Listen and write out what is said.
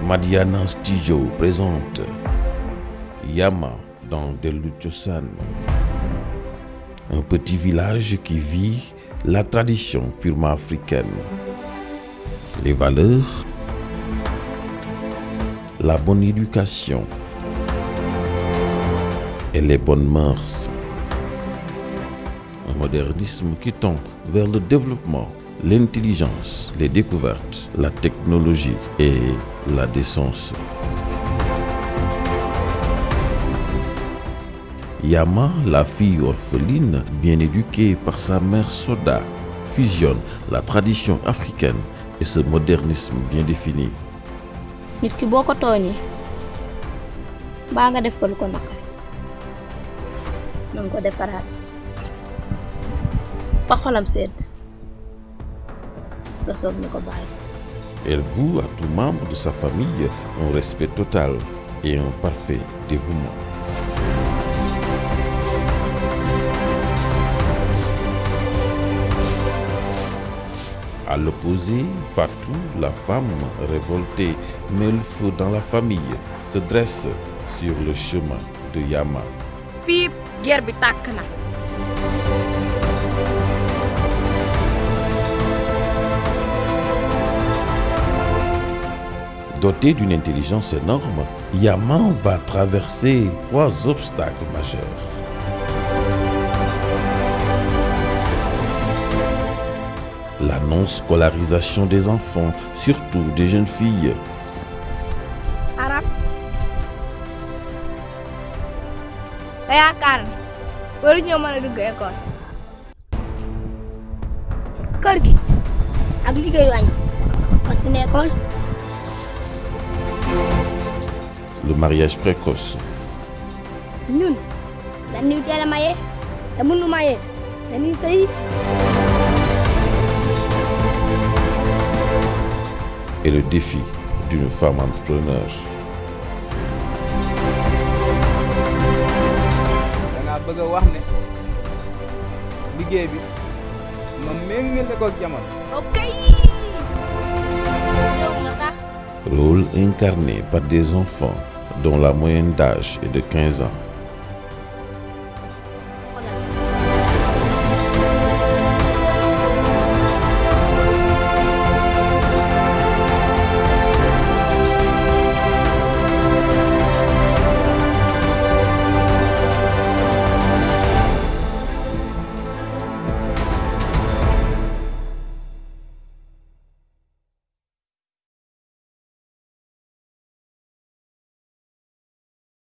Madiana Studio présente Yama dans Deluchosan. Un petit village qui vit la tradition purement africaine. Les valeurs, la bonne éducation et les bonnes mœurs. Un modernisme qui tend vers le développement, l'intelligence, les découvertes, la technologie et la décence. Yama, la fille orpheline, bien éduquée par sa mère Soda, fusionne la tradition africaine et ce modernisme bien défini. Nga soog ni ko bàyyi Elle voue à tout membre de sa famille un respect total et un parfait dévouement. À l'opposé, Fatou, la femme révoltée, met le feu dans la famille, se dresse sur le chemin de Yama. guerre Doté d'une intelligence énorme, Yaman va traverser trois obstacles majeurs. La non-scolarisation des enfants, surtout des jeunes filles. Le mariage précoce, ñun dañuy teel a maye te mënu maye dañuy sëy et le défi d'une femme entrepreneur. da ngaa bëgg a wax ne liggéey bi ma méngale ko ak jamono. ok. Yow nga sax Rôle incarné par des enfants dont la moyenne d'âge est de 15 ans.